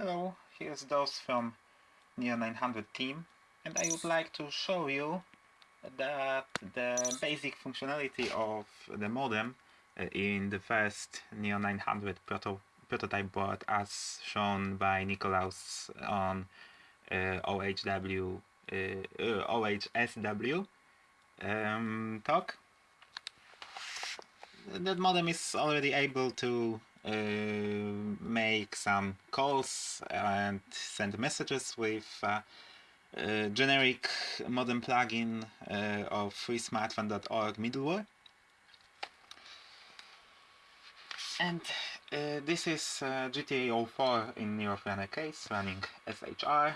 Hello, here's DOS from Neo 900 team and I would like to show you that the basic functionality of the modem uh, in the first Neo 900 proto prototype board as shown by Nikolaus on uh, OHW, uh, uh OHSW um, talk. That modem is already able to make some calls and send messages with uh, uh, generic modem plugin uh, of freesmartphone.org middleware. And uh, this is uh, GTA 04 in Neo FreeRunner case running SHR.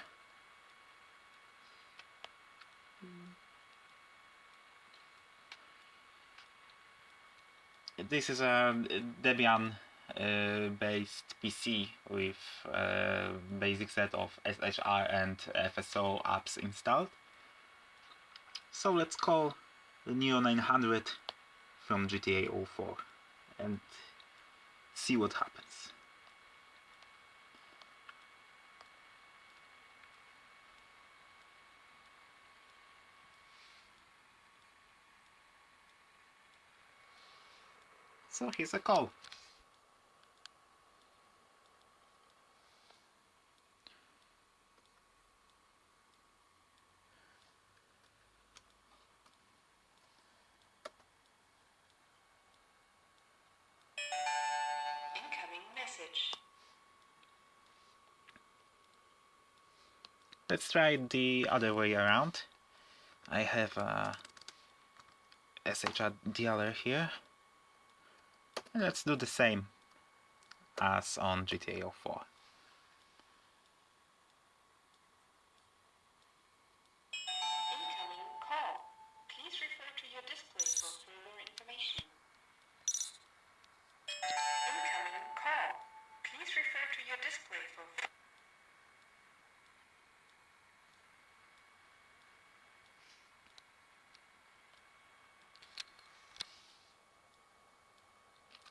This is a Debian uh, based PC with a uh, basic set of SHR and FSO apps installed. So let's call the Neo 900 from GTA 04 and see what happens. So here's a call. Let's try the other way around. I have a SHR dialer here. And let's do the same as on GTA 04.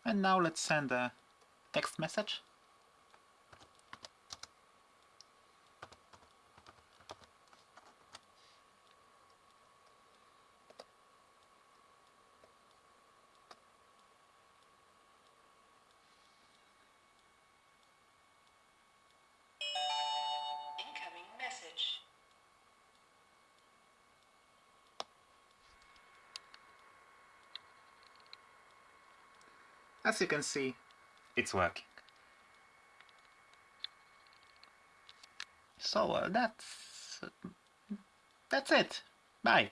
And now let's send a text message. As you can see, it's working. So uh, that's that's it. Bye.